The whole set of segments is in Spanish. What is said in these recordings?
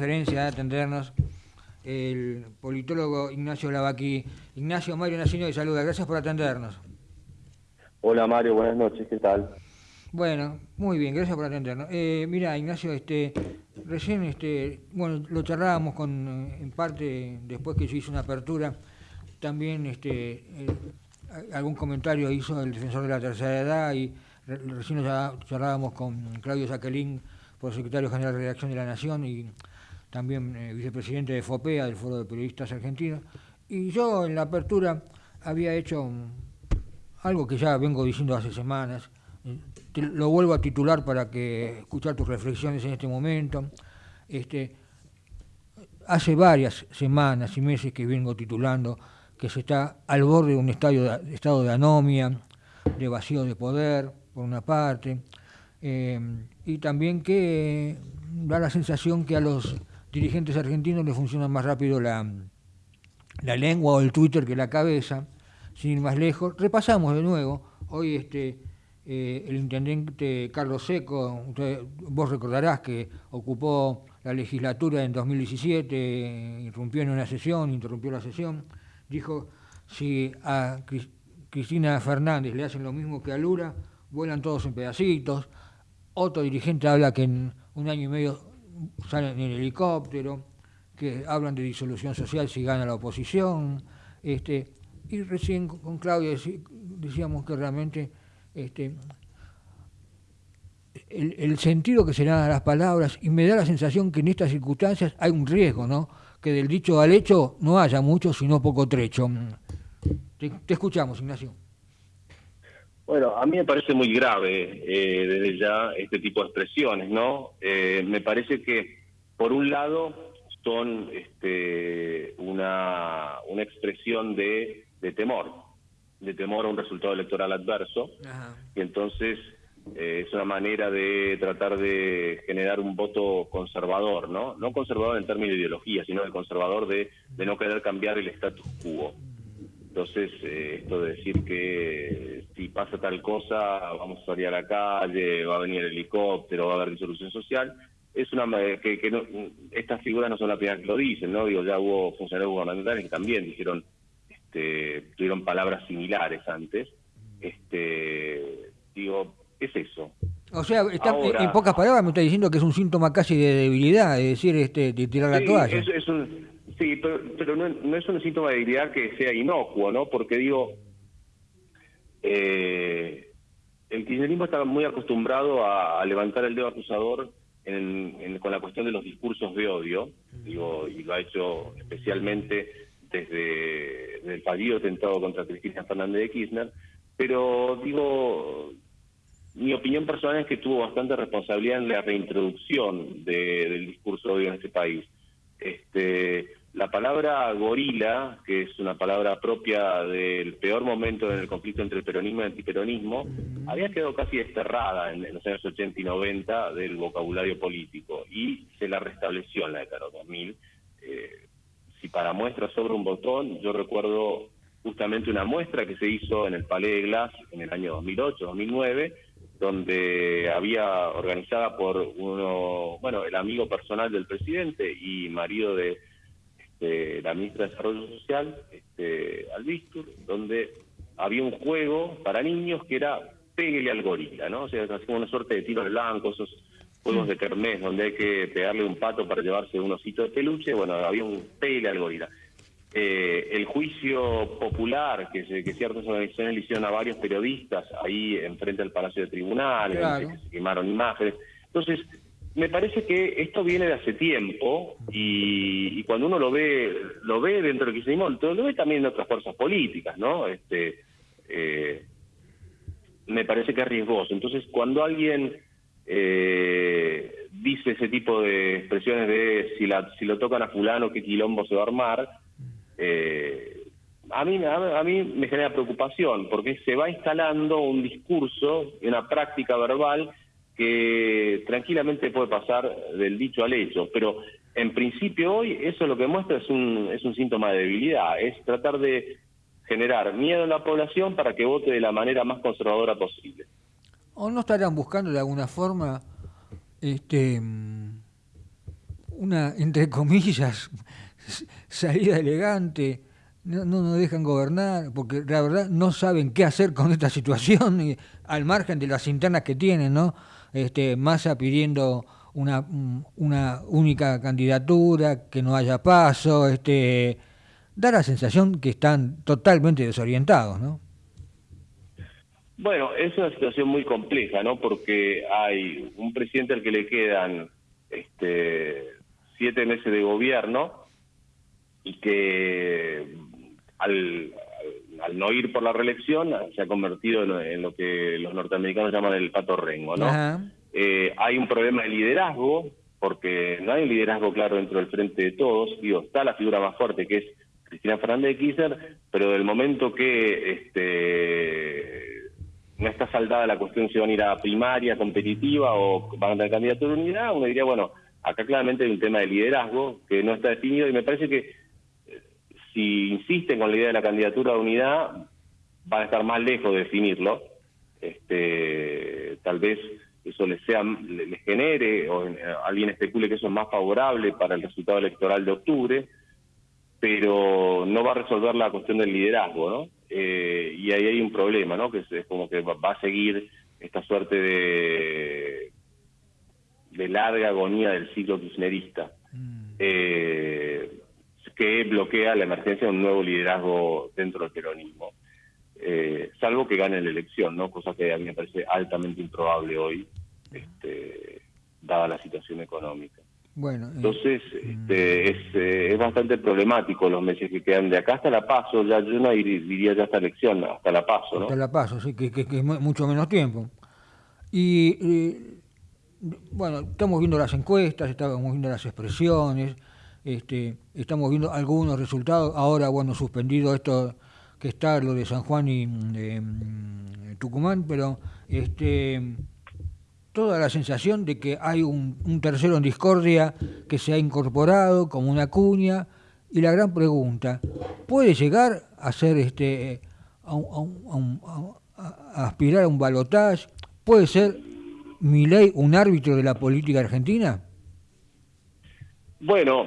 deferencia de atendernos el politólogo Ignacio Lavaqui. Ignacio Mario Nacino de saluda, gracias por atendernos. Hola Mario, buenas noches, ¿qué tal? Bueno, muy bien, gracias por atendernos. Eh, mira, Ignacio, este, recién, este, bueno, lo charlábamos con, eh, en parte, después que se hizo una apertura, también, este, eh, algún comentario hizo el defensor de la tercera edad y recién charlábamos con Claudio Jacqueline, por secretario general de Redacción de la Nación y también eh, vicepresidente de FOPEA, del Foro de Periodistas Argentinos. Y yo en la apertura había hecho algo que ya vengo diciendo hace semanas, lo vuelvo a titular para que escuchar tus reflexiones en este momento. Este, hace varias semanas y meses que vengo titulando que se está al borde de un estado de anomia, de vacío de poder, por una parte, eh, y también que da la sensación que a los dirigentes argentinos les funciona más rápido la, la lengua o el Twitter que la cabeza, sin ir más lejos. Repasamos de nuevo, hoy este, eh, el intendente Carlos Seco, vos recordarás que ocupó la legislatura en 2017, irrumpió en una sesión, interrumpió la sesión, dijo, si a Cristina Fernández le hacen lo mismo que a Lula, vuelan todos en pedacitos. Otro dirigente habla que en un año y medio salen en helicóptero, que hablan de disolución social si gana la oposición. Este, y recién con Claudia decíamos que realmente este, el, el, sentido que se le dan a las palabras, y me da la sensación que en estas circunstancias hay un riesgo, ¿no? que del dicho al hecho no haya mucho, sino poco trecho. Te, escuchamos, Ignacio. Bueno, a mí me parece muy grave eh, desde ya este tipo de expresiones, ¿no? Eh, me parece que, por un lado, son este, una, una expresión de, de temor, de temor a un resultado electoral adverso, y entonces eh, es una manera de tratar de generar un voto conservador, ¿no? No conservador en términos de ideología, sino de conservador de, de no querer cambiar el status quo. Entonces, eh, esto de decir que pasa tal cosa, vamos a salir a la calle, va a venir el helicóptero, va a haber disolución social, es una que, que estas figuras no son las primeras que lo dicen, ¿no? Digo, ya hubo funcionarios gubernamentales que también dijeron, este, tuvieron palabras similares antes. Este, digo, es eso. O sea, en pocas palabras me está diciendo que es un síntoma casi de debilidad, es decir, este, de tirar la toalla. sí, pero, no, es un síntoma de debilidad que sea inocuo, ¿no? Porque digo, eh, el kirchnerismo está muy acostumbrado a, levantar el dedo acusador con la cuestión de los discursos de odio, digo, y lo ha hecho especialmente desde, desde el fallido atentado contra Cristina Fernández de Kirchner, pero digo, mi opinión personal es que tuvo bastante responsabilidad en la reintroducción del discurso de en este país. Este, la palabra gorila, que es una palabra propia del peor momento en el conflicto entre el peronismo y el antiperonismo, había quedado casi desterrada en, los años 80 y 90 del vocabulario político y se la restableció en la década de 2000. Eh, si para muestra sobre un botón, yo recuerdo justamente una muestra que se hizo en el Palais de Glass en el año 2008-2009, donde había organizada por uno, bueno, el amigo personal del presidente y marido de este, la ministra de Desarrollo Social, este, Albistur, donde había un juego para niños que era Péguele al gorila, ¿no? O sea, como una suerte de tiros blancos, esos juegos de kermés donde hay que pegarle un pato para llevarse un osito de peluche, bueno, había un Péguele al gorila. Eh, el juicio popular que, que ciertas organizaciones le hicieron a varios periodistas ahí enfrente del Palacio de Tribunales, que se quemaron imágenes. Entonces, me parece que esto viene de hace tiempo y, cuando uno lo ve lo ve dentro del kirchnerismo, lo ve también en otras fuerzas políticas, ¿no? Este, eh, me parece que es riesgoso. Entonces, cuando alguien eh, dice ese tipo de expresiones de si, la, si lo tocan a fulano, qué quilombo se va a armar, eh, a, mí, a, mí me genera preocupación porque se va instalando un discurso y una práctica verbal que tranquilamente puede pasar del dicho al hecho, pero en principio hoy eso lo que muestra es un, es un síntoma de debilidad, es tratar de generar miedo en la población para que vote de la manera más conservadora posible. ¿O no estarían buscando de alguna forma este una, entre comillas, salida elegante, no, no nos dejan gobernar, porque la verdad no saben qué hacer con esta situación, y, al margen de las internas que tienen, ¿no? Este, Massa pidiendo una, una única candidatura, que no haya paso, este, da la sensación que están totalmente desorientados, ¿no? Bueno, es una situación muy compleja, ¿no? Porque hay un presidente al que le quedan este, siete meses de gobierno y que al, al, no ir por la reelección se ha convertido en, lo que los norteamericanos llaman el pato rengo, ¿no? Eh, hay un problema de liderazgo, porque no hay un liderazgo claro dentro del frente de todos. Digo, está la figura más fuerte que es Cristina Fernández de Kirchner, pero del momento que este no está saldada la cuestión si van a ir a primaria competitiva o van a tener candidatura de unidad, uno diría, bueno, acá claramente hay un tema de liderazgo que no está definido y me parece que si insisten con la idea de la candidatura de unidad, van a estar más lejos de definirlo. Este, tal vez eso les, sea, les genere o eh, alguien especule que eso es más favorable para el resultado electoral de octubre, pero no va a resolver la cuestión del liderazgo, ¿no? Eh, y ahí hay un problema, ¿no? Que es, como que va a seguir esta suerte de, de larga agonía del ciclo kirchnerista, mm. eh, que bloquea la emergencia de un nuevo liderazgo dentro del peronismo. Eh, salvo que gane la elección, ¿no? Cosa que a mí me parece altamente improbable hoy, este, dada la situación económica. Bueno, eh, Entonces, este, es, eh, es bastante problemático los meses que quedan de acá hasta la paso, ya yo no diría ya hasta elección, hasta la paso, ¿no? Hasta la paso, sí, que, que, es mucho menos tiempo. Y, bueno, estamos viendo las encuestas, estamos viendo las expresiones, este, estamos viendo algunos resultados, ahora, bueno, suspendido esto que está lo de San Juan y mm, Tucumán, pero este, toda la sensación de que hay un, tercero en discordia que se ha incorporado como una cuña y la gran pregunta, ¿puede llegar a ser este a, aspirar a un balotaje? ¿Puede ser mi ley un árbitro de la política argentina? Bueno,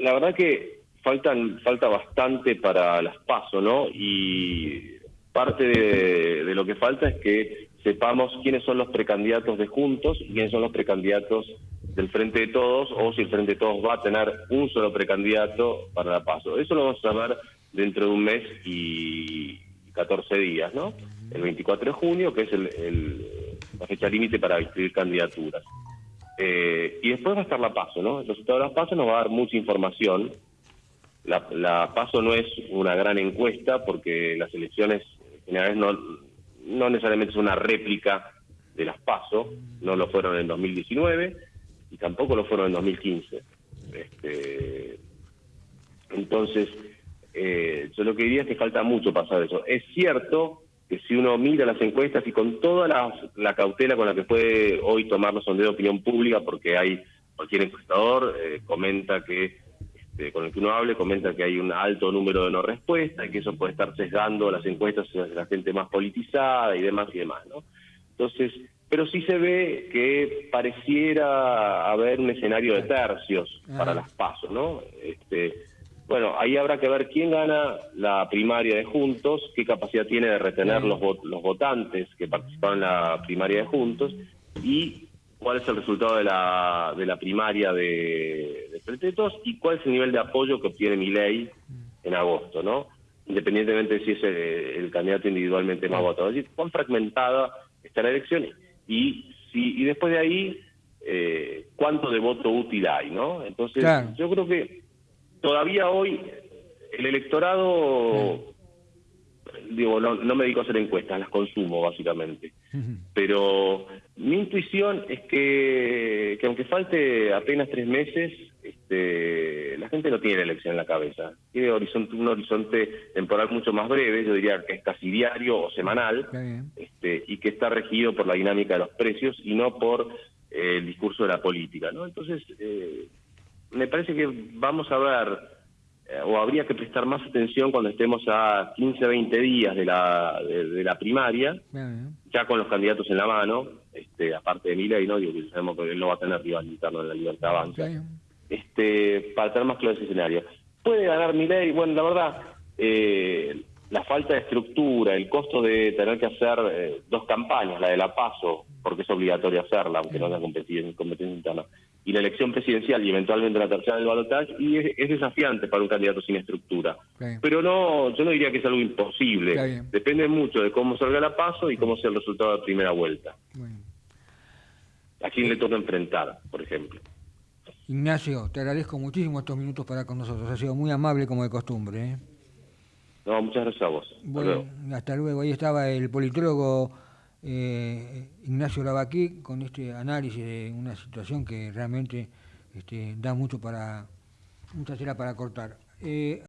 la verdad que faltan falta bastante para las pasos, ¿no? Y parte de, lo que falta es que sepamos quiénes son los precandidatos de Juntos y quiénes son los precandidatos del Frente de Todos, o si el Frente de Todos va a tener un solo precandidato para la paso. Eso lo vamos a saber dentro de un mes y 14 días, ¿no? El 24 de junio, que es la fecha límite para inscribir candidaturas. Eh, y después va a estar la paso, ¿no? El resultado de la paso nos va a dar mucha información la, PASO no es una gran encuesta porque las elecciones generales no, no necesariamente es una réplica de las PASO, no lo fueron en 2019 y tampoco lo fueron en 2015. Este, entonces, eh, yo lo que diría es que falta mucho pasar eso. Es cierto que si uno mira las encuestas y con toda la, cautela con la que puede hoy tomar los sondeos de opinión pública, porque hay cualquier encuestador eh, comenta que este, con el que uno hable comenta que hay un alto número de no respuestas y que eso puede estar sesgando las encuestas hacia la gente más politizada y demás y demás, ¿no? Entonces, pero sí se ve que pareciera haber un escenario de tercios para las pasos, ¿no? Este, bueno, ahí habrá que ver quién gana la primaria de Juntos, qué capacidad tiene de retener los, los votantes que participaron en la primaria de Juntos y cuál es el resultado de la, de la primaria de, de Pretetos y cuál es el nivel de apoyo que obtiene mi ley en agosto, ¿no? Independientemente de si es el, candidato individualmente más votado. Es decir, cuán fragmentada está la elección y, si, y después de ahí, eh, cuánto de voto útil hay, ¿no? Entonces, yo creo que todavía hoy el electorado digo, no, no me dedico a hacer encuestas, las consumo básicamente. Pero mi intuición es que, que aunque falte apenas tres meses, este, la gente no tiene elección en la cabeza. Tiene horizonte, un horizonte temporal mucho más breve, yo diría que es casi diario o semanal, este, y que está regido por la dinámica de los precios y no por eh, el discurso de la política. ¿no? Entonces, eh, me parece que vamos a ver eh, o habría que prestar más atención cuando estemos a 15, 20 días de la, de, la primaria, ya con los candidatos en la mano, este, aparte de Mila y no, digo que sabemos que él no va a tener rival interno en la Libertad Avanza. este, para tener más claro ese escenario. Puede ganar Milei, bueno, la verdad, eh, la falta de estructura, el costo de tener que hacer eh, dos campañas, la de la PASO, porque es obligatorio hacerla, aunque no sea competencia, competencia interna, y la elección presidencial y eventualmente la tercera del balotaje, y es, desafiante para un candidato sin estructura. Pero no, yo no diría que es algo imposible. Depende mucho de cómo salga la PASO y cómo sea el resultado de la primera vuelta. ¿A quién le toca enfrentar, por ejemplo? Ignacio, te agradezco muchísimo estos minutos para con nosotros. Ha sido muy amable como de costumbre. ¿eh? No, muchas gracias a vos. Bueno, hasta luego. Ahí estaba el politólogo eh, Ignacio Lavaquí con este análisis de una situación que realmente este, da mucho para, mucha tela para cortar. Eh,